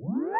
Purchase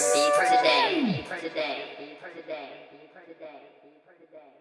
for today.